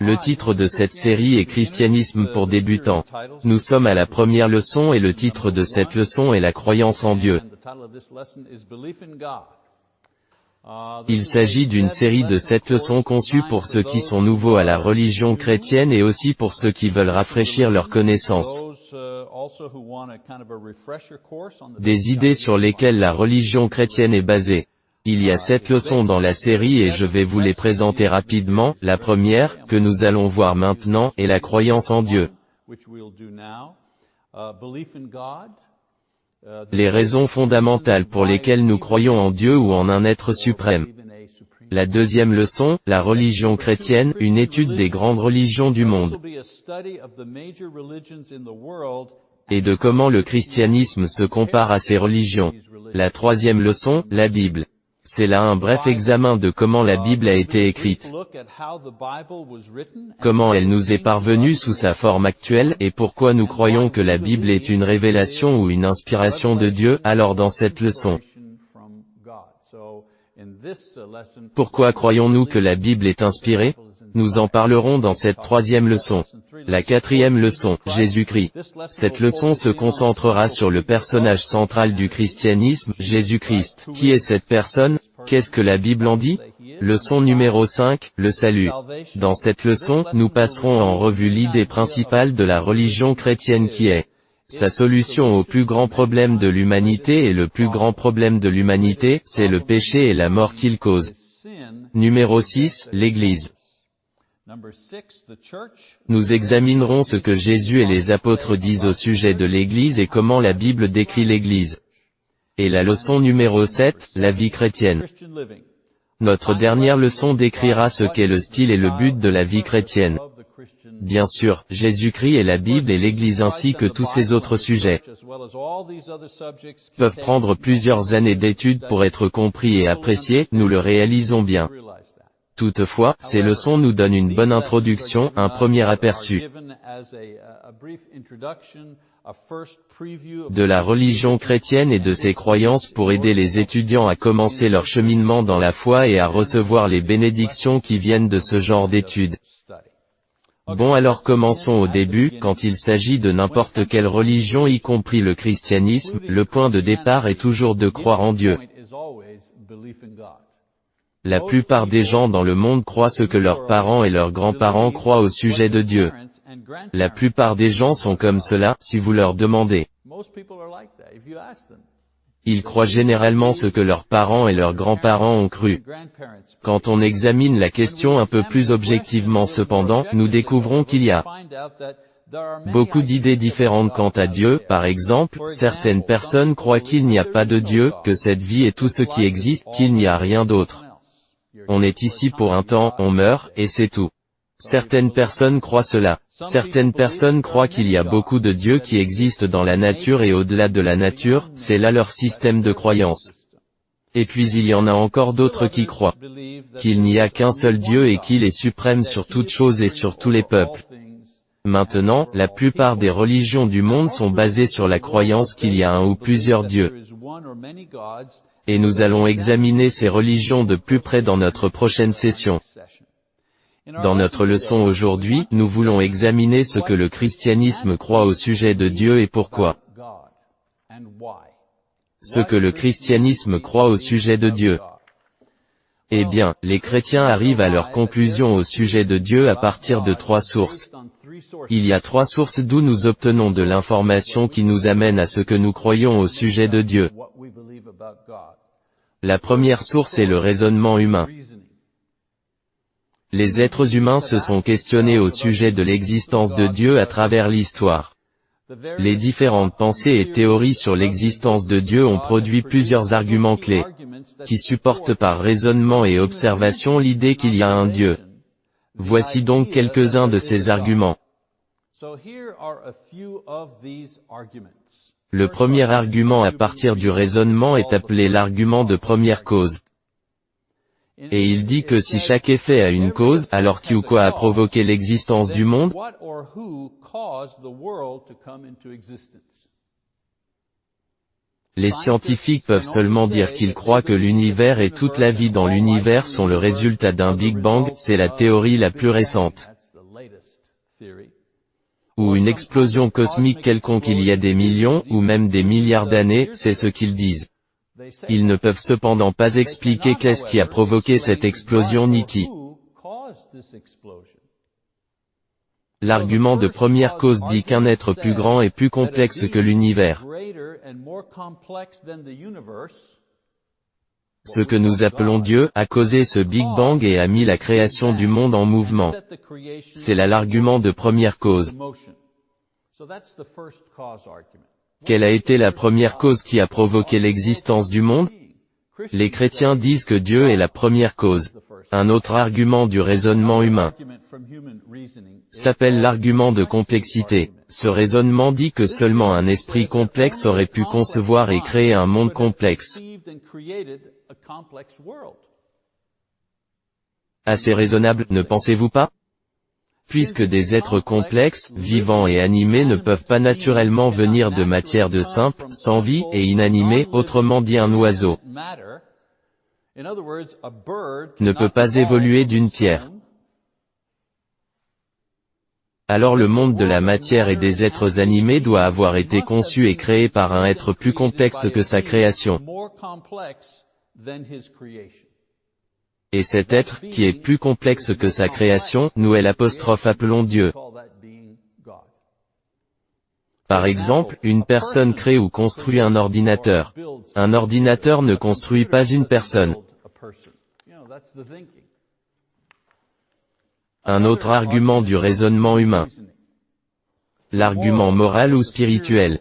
Le titre de cette série est Christianisme pour débutants. Nous sommes à la première leçon et le titre de cette leçon est la croyance en Dieu. Il s'agit d'une série de sept leçons conçues pour ceux qui sont nouveaux à la religion chrétienne et aussi pour ceux qui veulent rafraîchir leurs connaissances. Des idées sur lesquelles la religion chrétienne est basée. Il y a sept leçons dans la série et je vais vous les présenter rapidement. La première, que nous allons voir maintenant, est la croyance en Dieu. Les raisons fondamentales pour lesquelles nous croyons en Dieu ou en un être suprême. La deuxième leçon, la religion chrétienne, une étude des grandes religions du monde. Et de comment le christianisme se compare à ces religions. La troisième leçon, la Bible. C'est là un bref examen de comment la Bible a été écrite, comment elle nous est parvenue sous sa forme actuelle, et pourquoi nous croyons que la Bible est une révélation ou une inspiration de Dieu, alors dans cette leçon. Pourquoi croyons-nous que la Bible est inspirée? Nous en parlerons dans cette troisième leçon. La quatrième leçon, Jésus-Christ. Cette leçon se concentrera sur le personnage central du christianisme, Jésus-Christ. Qui est cette personne? Qu'est-ce que la Bible en dit? Leçon numéro 5, le salut. Dans cette leçon, nous passerons en revue l'idée principale de la religion chrétienne qui est sa solution au plus grand problème de l'humanité et le plus grand problème de l'humanité, c'est le péché et la mort qu'il cause. Numéro 6, l'Église. Nous examinerons ce que Jésus et les apôtres disent au sujet de l'Église et comment la Bible décrit l'Église. Et la leçon numéro 7, la vie chrétienne. Notre dernière leçon décrira ce qu'est le style et le but de la vie chrétienne. Bien sûr, Jésus-Christ et la Bible et l'Église ainsi que tous ces autres sujets peuvent prendre plusieurs années d'études pour être compris et appréciés, nous le réalisons bien. Toutefois, ces leçons nous donnent une bonne introduction, un premier aperçu de la religion chrétienne et de ses croyances pour aider les étudiants à commencer leur cheminement dans la foi et à recevoir les bénédictions qui viennent de ce genre d'études. Bon alors commençons au début, quand il s'agit de n'importe quelle religion y compris le christianisme, le point de départ est toujours de croire en Dieu. La plupart des gens dans le monde croient ce que leurs parents et leurs grands-parents croient au sujet de Dieu. La plupart des gens sont comme cela, si vous leur demandez. Ils croient généralement ce que leurs parents et leurs grands-parents ont cru. Quand on examine la question un peu plus objectivement cependant, nous découvrons qu'il y a beaucoup d'idées différentes quant à Dieu, par exemple, certaines personnes croient qu'il n'y a pas de Dieu, que cette vie est tout ce qui existe, qu'il n'y a rien d'autre. On est ici pour un temps, on meurt, et c'est tout. Certaines personnes croient cela. Certaines personnes croient qu'il y a beaucoup de dieux qui existent dans la nature et au-delà de la nature, c'est là leur système de croyance. Et puis il y en a encore d'autres qui croient qu'il n'y a qu'un seul Dieu et qu'il est suprême sur toutes choses et sur tous les peuples. Maintenant, la plupart des religions du monde sont basées sur la croyance qu'il y a un ou plusieurs dieux. Et nous allons examiner ces religions de plus près dans notre prochaine session. Dans notre leçon aujourd'hui, nous voulons examiner ce que le christianisme croit au sujet de Dieu et pourquoi. Ce que le christianisme croit au sujet de Dieu. Eh bien, les chrétiens arrivent à leur conclusion au sujet de Dieu à partir de trois sources. Il y a trois sources d'où nous obtenons de l'information qui nous amène à ce que nous croyons au sujet de Dieu. La première source est le raisonnement humain. Les êtres humains se sont questionnés au sujet de l'existence de Dieu à travers l'histoire. Les différentes pensées et théories sur l'existence de Dieu ont produit plusieurs arguments clés, qui supportent par raisonnement et observation l'idée qu'il y a un Dieu. Voici donc quelques-uns de ces arguments. Le premier argument à partir du raisonnement est appelé l'argument de première cause. Et il dit que si chaque effet a une cause, alors qui ou quoi a provoqué l'existence du monde Les scientifiques peuvent seulement dire qu'ils croient que l'univers et toute la vie dans l'univers sont le résultat d'un Big Bang, c'est la théorie la plus récente. Ou une explosion cosmique quelconque il y a des millions, ou même des milliards d'années, c'est ce qu'ils disent. Ils ne peuvent cependant pas expliquer qu'est-ce qui a provoqué cette explosion ni qui. L'argument de première cause dit qu'un être plus grand et plus complexe que l'univers, ce que nous appelons Dieu, a causé ce Big Bang et a mis la création du monde en mouvement. C'est là l'argument de première cause. Quelle a été la première cause qui a provoqué l'existence du monde? Les chrétiens disent que Dieu est la première cause. Un autre argument du raisonnement humain s'appelle l'argument de complexité. Ce raisonnement dit que seulement un esprit complexe aurait pu concevoir et créer un monde complexe. Assez raisonnable, ne pensez-vous pas? Puisque des êtres complexes, vivants et animés ne peuvent pas naturellement venir de matière de simple, sans vie, et inanimée, autrement dit un oiseau, ne peut pas évoluer d'une pierre. Alors le monde de la matière et des êtres animés doit avoir été conçu et créé par un être plus complexe que sa création. Et cet être, qui est plus complexe que sa création, nous est l'apostrophe appelons Dieu. Par exemple, une personne crée ou construit un ordinateur. Un ordinateur ne construit pas une personne. Un autre argument du raisonnement humain. L'argument moral ou spirituel.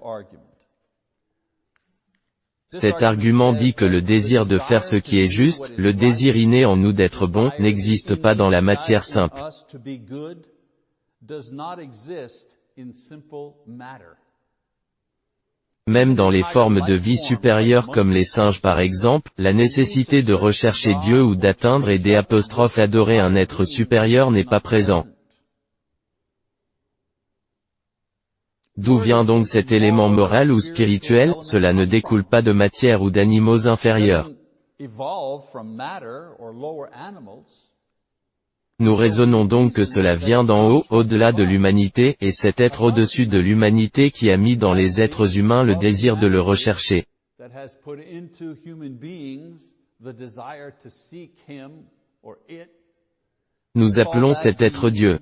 Cet argument dit que le désir de faire ce qui est juste, le désir inné en nous d'être bon, n'existe pas dans la matière simple. Même dans les formes de vie supérieures comme les singes par exemple, la nécessité de rechercher Dieu ou d'atteindre et des adorer un être supérieur n'est pas présent. D'où vient donc cet élément moral ou spirituel? Cela ne découle pas de matière ou d'animaux inférieurs. Nous raisonnons donc que cela vient d'en haut, au-delà de l'humanité, et cet être au-dessus de l'humanité qui a mis dans les êtres humains le désir de le rechercher. Nous appelons cet être Dieu.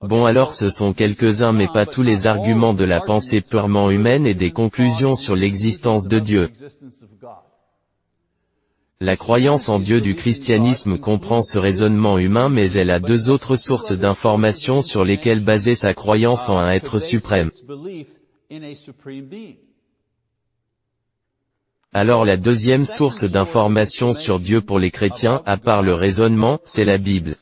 Bon alors ce sont quelques-uns mais pas tous les arguments de la pensée purement humaine et des conclusions sur l'existence de Dieu. La croyance en Dieu du christianisme comprend ce raisonnement humain mais elle a deux autres sources d'informations sur lesquelles baser sa croyance en un être suprême. Alors la deuxième source d'information sur Dieu pour les chrétiens, à part le raisonnement, c'est la Bible.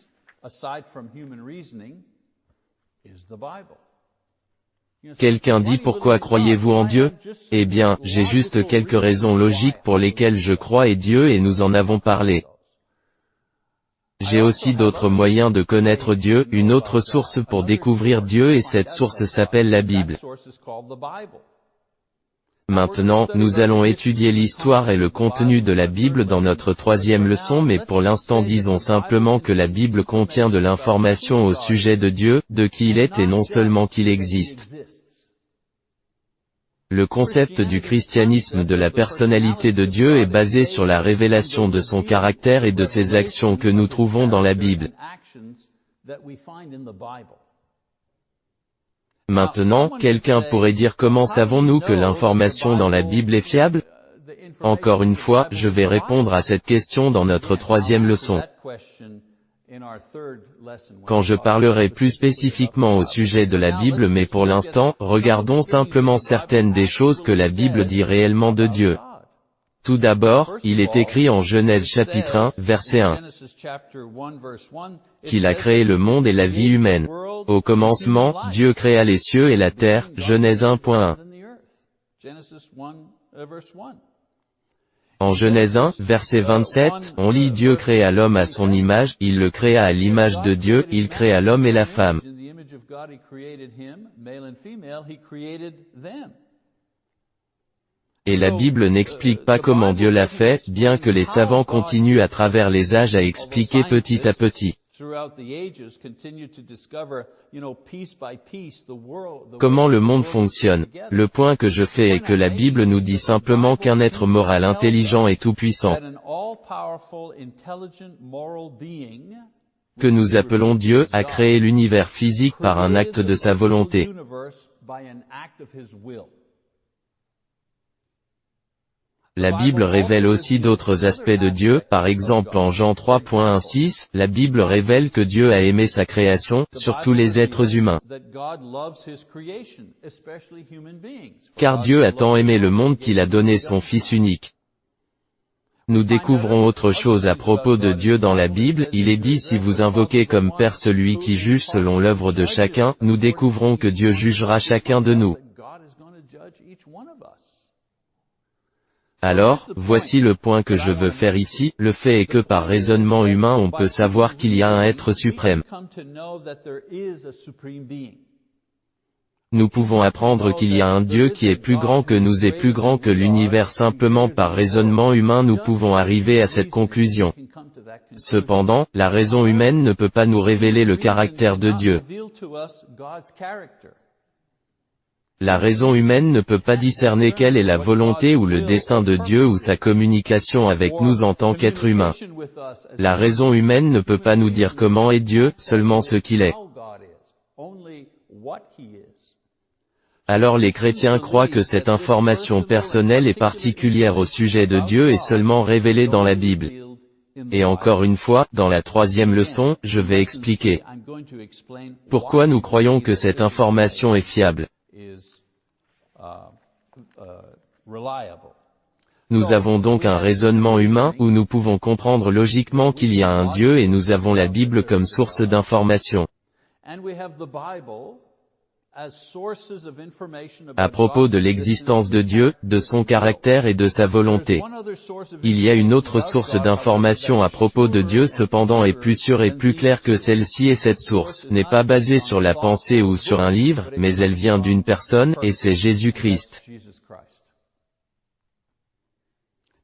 Quelqu'un dit pourquoi croyez-vous en Dieu? Eh bien, j'ai juste quelques raisons logiques pour lesquelles je crois et Dieu et nous en avons parlé. J'ai aussi d'autres moyens de connaître Dieu, une autre source pour découvrir Dieu et cette source s'appelle la Bible. Maintenant, nous allons étudier l'histoire et le contenu de la Bible dans notre troisième leçon mais pour l'instant disons simplement que la Bible contient de l'information au sujet de Dieu, de qui il est et non seulement qu'il existe. Le concept du christianisme de la personnalité de Dieu est basé sur la révélation de son caractère et de ses actions que nous trouvons dans la Bible. Maintenant, quelqu'un pourrait dire comment savons-nous que l'information dans la Bible est fiable? Encore une fois, je vais répondre à cette question dans notre troisième leçon. Quand je parlerai plus spécifiquement au sujet de la Bible mais pour l'instant, regardons simplement certaines des choses que la Bible dit réellement de Dieu. Tout d'abord, il est écrit en Genèse chapitre 1, verset 1, qu'il a créé le monde et la vie humaine. Au commencement, Dieu créa les cieux et la terre, Genèse 1.1. En Genèse 1, verset 27, on lit Dieu créa l'homme à son image, il le créa à l'image de Dieu, il créa l'homme et la femme. Et la Bible n'explique pas comment Dieu l'a fait, bien que les savants continuent à travers les âges à expliquer petit à petit. Comment le monde fonctionne Le point que je fais est que la Bible nous dit simplement qu'un être moral intelligent et tout-puissant, que nous appelons Dieu, a créé l'univers physique par un acte de sa volonté. La Bible révèle aussi d'autres aspects de Dieu, par exemple en Jean 3.16, la Bible révèle que Dieu a aimé sa création, surtout les êtres humains. Car Dieu a tant aimé le monde qu'il a donné son Fils unique. Nous découvrons autre chose à propos de Dieu dans la Bible, il est dit si vous invoquez comme Père celui qui juge selon l'œuvre de chacun, nous découvrons que Dieu jugera chacun de nous. Alors, voici le point que je veux faire ici, le fait est que par raisonnement humain on peut savoir qu'il y a un être suprême. Nous pouvons apprendre qu'il y a un Dieu qui est plus grand que nous et plus grand que l'univers simplement par raisonnement humain nous pouvons arriver à cette conclusion. Cependant, la raison humaine ne peut pas nous révéler le caractère de Dieu. La raison humaine ne peut pas discerner quelle est la volonté ou le dessein de Dieu ou sa communication avec nous en tant qu'être humain. La raison humaine ne peut pas nous dire comment est Dieu, seulement ce qu'il est. Alors les chrétiens croient que cette information personnelle et particulière au sujet de Dieu est seulement révélée dans la Bible. Et encore une fois, dans la troisième leçon, je vais expliquer pourquoi nous croyons que cette information est fiable? Nous avons donc un raisonnement humain, où nous pouvons comprendre logiquement qu'il y a un Dieu et nous avons la Bible comme source d'information. À propos de l'existence de Dieu, de son caractère et de sa volonté. Il y a une autre source d'information à propos de Dieu cependant est plus sûre et plus claire que celle-ci et cette source n'est pas basée sur la pensée ou sur un livre, mais elle vient d'une personne, et c'est Jésus-Christ.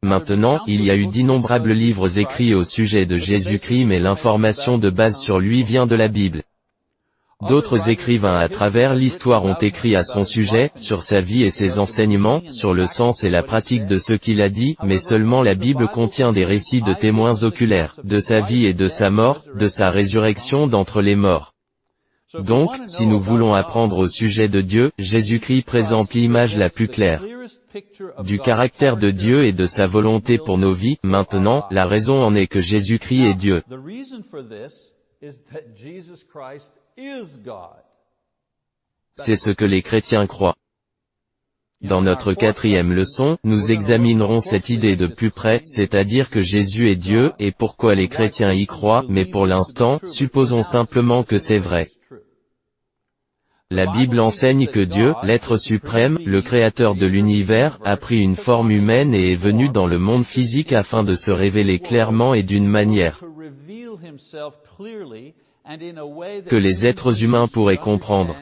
Maintenant, il y a eu d'innombrables livres écrits au sujet de Jésus-Christ mais l'information de base sur lui vient de la Bible. D'autres écrivains à travers l'histoire ont écrit à son sujet, sur sa vie et ses enseignements, sur le sens et la pratique de ce qu'il a dit, mais seulement la Bible contient des récits de témoins oculaires, de sa vie et de sa mort, de sa résurrection d'entre les morts. Donc, si nous voulons apprendre au sujet de Dieu, Jésus-Christ présente l'image la plus claire du caractère de Dieu et de sa volonté pour nos vies. Maintenant, la raison en est que Jésus-Christ est Dieu. C'est ce que les chrétiens croient. Dans notre quatrième leçon, nous examinerons cette idée de plus près, c'est-à-dire que Jésus est Dieu, et pourquoi les chrétiens y croient, mais pour l'instant, supposons simplement que c'est vrai. La Bible enseigne que Dieu, l'être suprême, le créateur de l'univers, a pris une forme humaine et est venu dans le monde physique afin de se révéler clairement et d'une manière que les êtres humains pourraient comprendre.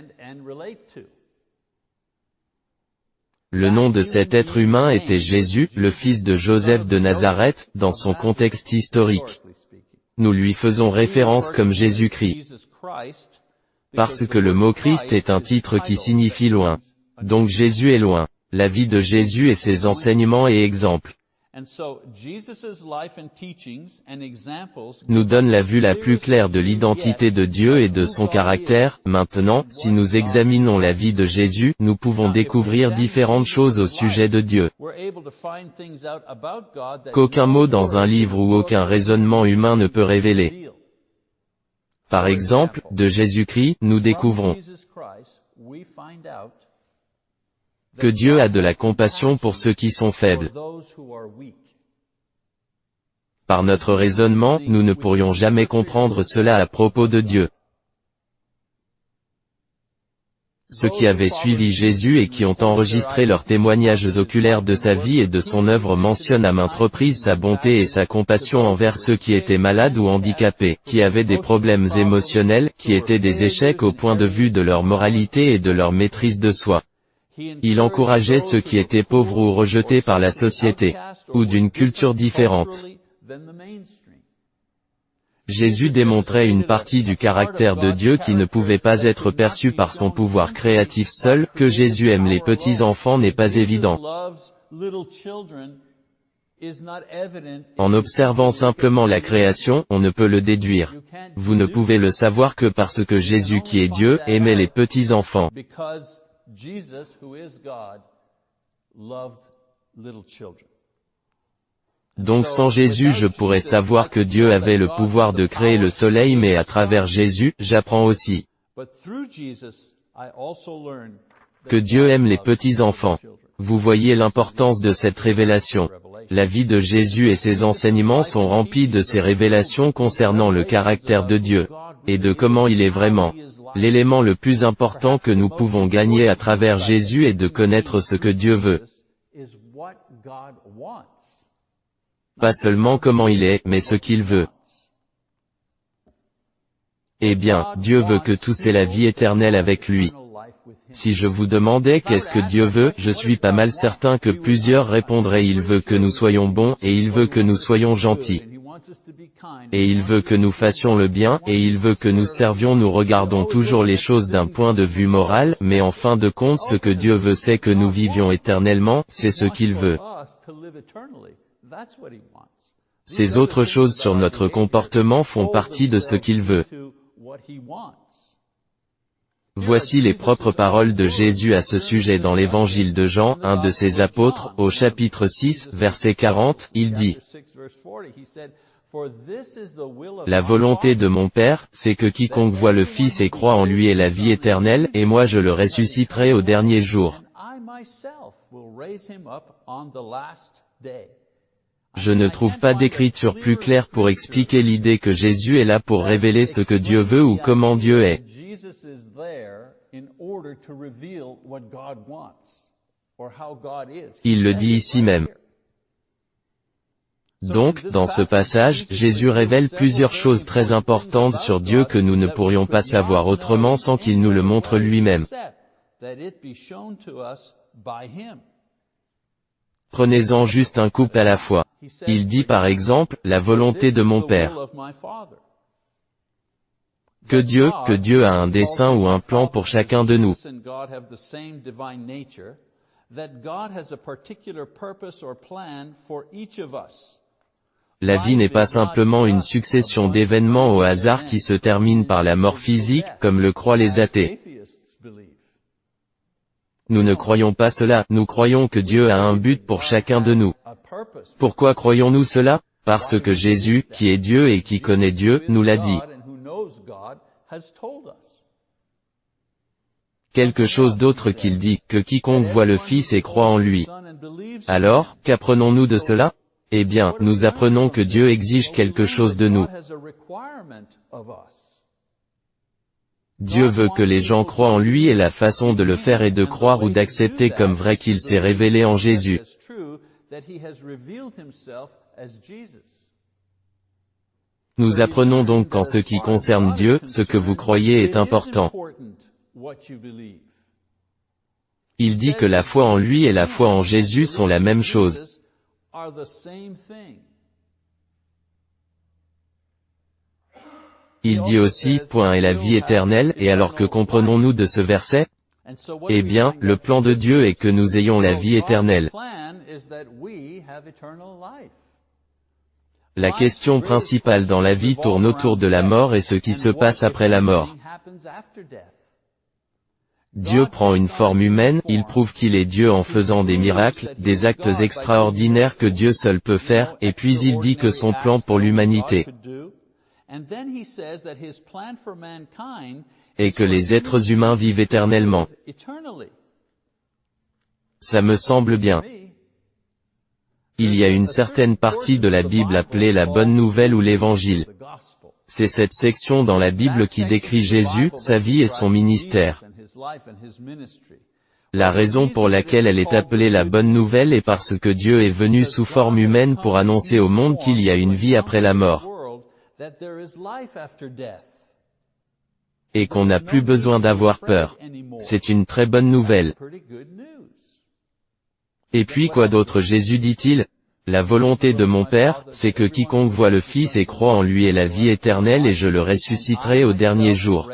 Le nom de cet être humain était Jésus, le fils de Joseph de Nazareth, dans son contexte historique. Nous lui faisons référence comme Jésus-Christ. Parce que le mot Christ est un titre qui signifie loin. Donc Jésus est loin. La vie de Jésus et ses enseignements et exemples nous donne la vue la plus claire de l'identité de Dieu et de son caractère. Maintenant, si nous examinons la vie de Jésus, nous pouvons découvrir différentes choses au sujet de Dieu. Qu'aucun mot dans un livre ou aucun raisonnement humain ne peut révéler. Par exemple, de Jésus-Christ, nous découvrons que Dieu a de la compassion pour ceux qui sont faibles. Par notre raisonnement, nous ne pourrions jamais comprendre cela à propos de Dieu. Ceux qui avaient suivi Jésus et qui ont enregistré leurs témoignages oculaires de sa vie et de son œuvre mentionnent à maintes reprises sa bonté et sa compassion envers ceux qui étaient malades ou handicapés, qui avaient des problèmes émotionnels, qui étaient des échecs au point de vue de leur moralité et de leur maîtrise de soi. Il encourageait ceux qui étaient pauvres ou rejetés par la société, ou d'une culture différente. Jésus démontrait une partie du caractère de Dieu qui ne pouvait pas être perçue par son pouvoir créatif seul, que Jésus aime les petits-enfants n'est pas évident. En observant simplement la création, on ne peut le déduire. Vous ne pouvez le savoir que parce que Jésus qui est Dieu, aimait les petits-enfants. Donc sans Jésus je pourrais savoir que Dieu avait le pouvoir de créer le soleil mais à travers Jésus, j'apprends aussi que Dieu aime les petits-enfants. Vous voyez l'importance de cette révélation. La vie de Jésus et ses enseignements sont remplis de ces révélations concernant le caractère de Dieu, et de comment il est vraiment. L'élément le plus important que nous pouvons gagner à travers Jésus est de connaître ce que Dieu veut. Pas seulement comment il est, mais ce qu'il veut. Eh bien, Dieu veut que tous aient la vie éternelle avec lui. Si je vous demandais qu'est-ce que Dieu veut, je suis pas mal certain que plusieurs répondraient il veut que nous soyons bons, et il veut que nous soyons gentils. Et il veut que nous fassions le bien, et il veut que nous servions nous regardons toujours les choses d'un point de vue moral, mais en fin de compte ce que Dieu veut c'est que nous vivions éternellement, c'est ce qu'il veut. Ces autres choses sur notre comportement font partie de ce qu'il veut. Voici les propres paroles de Jésus à ce sujet dans l'évangile de Jean, un de ses apôtres, au chapitre 6, verset 40, il dit, La volonté de mon Père, c'est que quiconque voit le Fils et croit en lui ait la vie éternelle, et moi je le ressusciterai au dernier jour. Je ne trouve pas d'écriture plus claire pour expliquer l'idée que Jésus est là pour révéler ce que Dieu veut ou comment Dieu est. Il le dit ici même. Donc, dans ce passage, Jésus révèle plusieurs choses très importantes sur Dieu que nous ne pourrions pas savoir autrement sans qu'il nous le montre lui-même. Prenez-en juste un couple à la fois. Il dit par exemple, la volonté de mon Père. Que Dieu, que Dieu a un dessein ou un plan pour chacun de nous. La vie n'est pas simplement une succession d'événements au hasard qui se terminent par la mort physique, comme le croient les athées. Nous ne croyons pas cela, nous croyons que Dieu a un but pour chacun de nous. Pourquoi croyons-nous cela? Parce que Jésus, qui est Dieu et qui connaît Dieu, nous l'a dit. Quelque chose d'autre qu'il dit, que quiconque voit le Fils et croit en lui. Alors, qu'apprenons-nous de cela? Eh bien, nous apprenons que Dieu exige quelque chose de nous. Dieu veut que les gens croient en lui et la façon de le faire est de croire ou d'accepter comme vrai qu'il s'est révélé en Jésus. Nous apprenons donc qu'en ce qui concerne Dieu, ce que vous croyez est important. Il dit que la foi en lui et la foi en Jésus sont la même chose. Il dit aussi, point est la vie éternelle, et alors que comprenons-nous de ce verset? Eh bien, le plan de Dieu est que nous ayons la vie éternelle. La question principale dans la vie tourne autour de la mort et ce qui se passe après la mort. Dieu prend une forme humaine, il prouve qu'il est Dieu en faisant des miracles, des actes extraordinaires que Dieu seul peut faire, et puis il dit que son plan pour l'humanité et que les êtres humains vivent éternellement. Ça me semble bien. Il y a une certaine partie de la Bible appelée la Bonne Nouvelle ou l'Évangile. C'est cette section dans la Bible qui décrit Jésus, sa vie et son ministère. La raison pour laquelle elle est appelée la Bonne Nouvelle est parce que Dieu est venu sous forme humaine pour annoncer au monde qu'il y a une vie après la mort. et qu'on n'a plus besoin d'avoir peur. C'est une très bonne nouvelle. Et puis quoi d'autre? Jésus dit-il La volonté de mon Père, c'est que quiconque voit le Fils et croit en lui ait la vie éternelle et je le ressusciterai au dernier jour.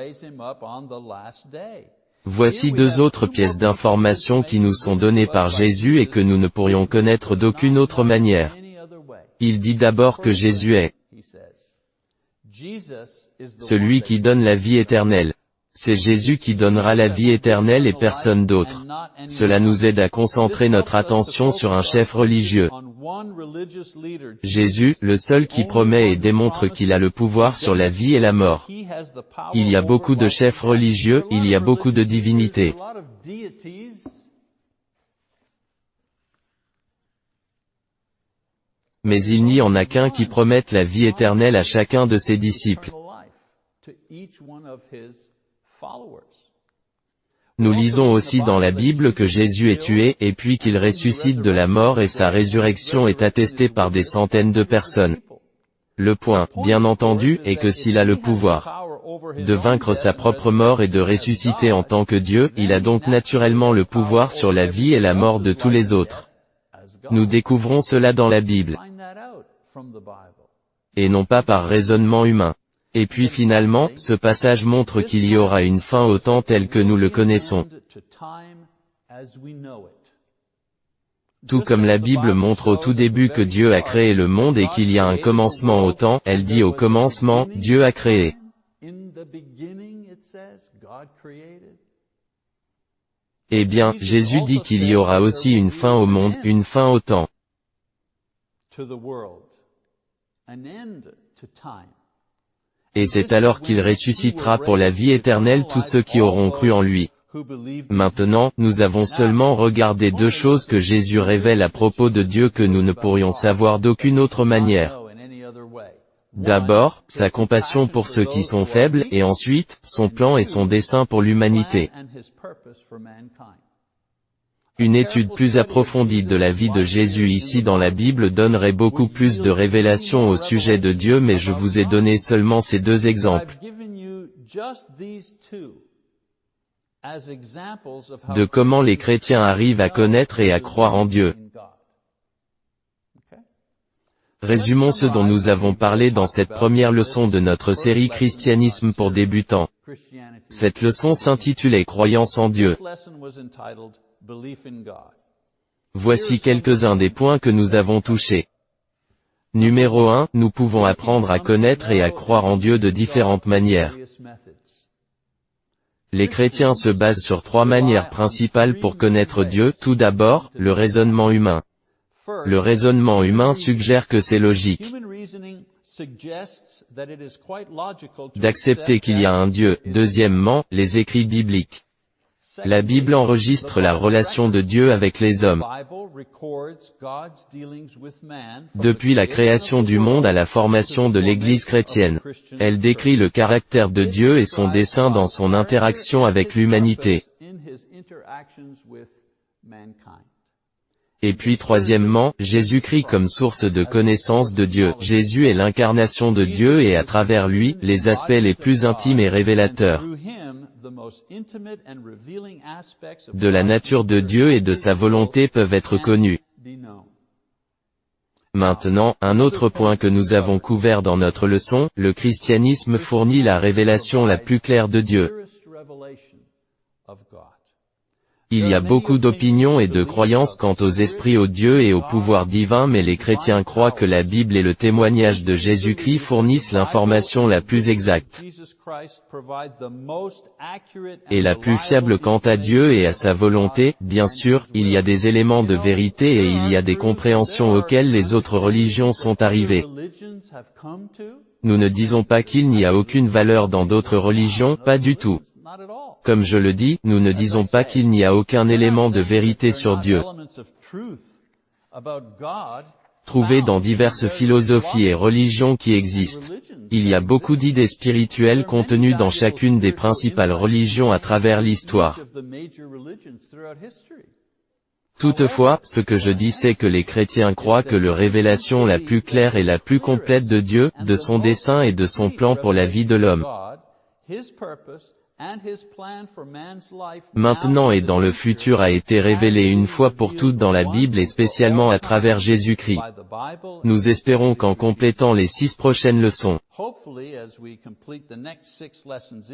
Voici deux autres pièces d'information qui nous sont données par Jésus et que nous ne pourrions connaître d'aucune autre manière. Il dit d'abord que Jésus est celui qui donne la vie éternelle. C'est Jésus qui donnera la vie éternelle et personne d'autre. Cela nous aide à concentrer notre attention sur un chef religieux. Jésus, le seul qui promet et démontre qu'il a le pouvoir sur la vie et la mort. Il y a beaucoup de chefs religieux, il y a beaucoup de divinités. Mais il n'y en a qu'un qui promette la vie éternelle à chacun de ses disciples. Nous lisons aussi dans la Bible que Jésus est tué, et puis qu'il ressuscite de la mort et sa résurrection est attestée par des centaines de personnes. Le point, bien entendu, est que s'il a le pouvoir de vaincre sa propre mort et de ressusciter en tant que Dieu, il a donc naturellement le pouvoir sur la vie et la mort de tous les autres. Nous découvrons cela dans la Bible. Et non pas par raisonnement humain. Et puis finalement, ce passage montre qu'il y aura une fin au temps tel que nous le connaissons. Tout comme la Bible montre au tout début que Dieu a créé le monde et qu'il y a un commencement au temps, elle dit au commencement, Dieu a créé. Eh bien, Jésus dit qu'il y aura aussi une fin au monde, une fin au temps. Et c'est alors qu'il ressuscitera pour la vie éternelle tous ceux qui auront cru en lui. Maintenant, nous avons seulement regardé deux choses que Jésus révèle à propos de Dieu que nous ne pourrions savoir d'aucune autre manière. D'abord, sa compassion pour ceux qui sont faibles, et ensuite, son plan et son dessein pour l'humanité. Une étude plus approfondie de la vie de Jésus ici dans la Bible donnerait beaucoup plus de révélations au sujet de Dieu mais je vous ai donné seulement ces deux exemples de comment les chrétiens arrivent à connaître et à croire en Dieu. Résumons ce dont nous avons parlé dans cette première leçon de notre série Christianisme pour débutants. Cette leçon s'intitulait Croyance en Dieu. Voici quelques-uns des points que nous avons touchés. Numéro 1, nous pouvons apprendre à connaître et à croire en Dieu de différentes manières. Les chrétiens se basent sur trois manières principales pour connaître Dieu. Tout d'abord, le raisonnement humain. Le raisonnement humain suggère que c'est logique d'accepter qu'il y a un Dieu. Deuxièmement, les écrits bibliques. La Bible enregistre la relation de Dieu avec les hommes. Depuis la création du monde à la formation de l'Église chrétienne. Elle décrit le caractère de Dieu et son dessein dans son interaction avec l'humanité. Et puis troisièmement, Jésus-Christ comme source de connaissance de Dieu. Jésus est l'incarnation de Dieu et à travers lui, les aspects les plus intimes et révélateurs de la nature de Dieu et de sa volonté peuvent être connus. Maintenant, un autre point que nous avons couvert dans notre leçon, le christianisme fournit la révélation la plus claire de Dieu. Il y a beaucoup d'opinions et de croyances quant aux esprits aux dieux et au pouvoir divin mais les chrétiens croient que la Bible et le témoignage de Jésus-Christ fournissent l'information la plus exacte et la plus fiable quant à Dieu et à sa volonté. Bien sûr, il y a des éléments de vérité et il y a des compréhensions auxquelles les autres religions sont arrivées. Nous ne disons pas qu'il n'y a aucune valeur dans d'autres religions, pas du tout. Comme je le dis, nous ne disons pas qu'il n'y a aucun élément de vérité sur Dieu. trouvé dans diverses philosophies et religions qui existent. Il y a beaucoup d'idées spirituelles contenues dans chacune des principales religions à travers l'histoire. Toutefois, ce que je dis c'est que les chrétiens croient que la révélation la plus claire et la plus complète de Dieu, de son dessein et de son plan pour la vie de l'homme, maintenant et dans le futur a été révélé une fois pour toutes dans la Bible et spécialement à travers Jésus-Christ. Nous espérons qu'en complétant les six prochaines leçons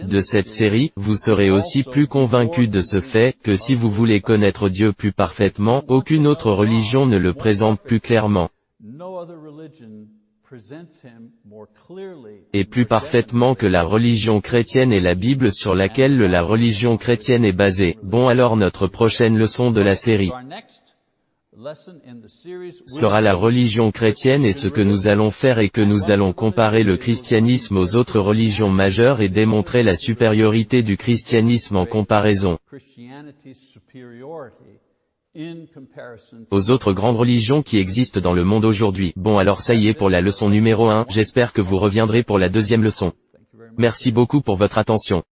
de cette série, vous serez aussi plus convaincus de ce fait, que si vous voulez connaître Dieu plus parfaitement, aucune autre religion ne le présente plus clairement et plus parfaitement que la religion chrétienne et la Bible sur laquelle la religion chrétienne est basée. Bon alors notre prochaine leçon de la série sera la religion chrétienne et ce que nous allons faire est que nous allons comparer le christianisme aux autres religions majeures et démontrer la supériorité du christianisme en comparaison aux autres grandes religions qui existent dans le monde aujourd'hui. Bon alors ça y est pour la leçon numéro 1, j'espère que vous reviendrez pour la deuxième leçon. Merci beaucoup pour votre attention.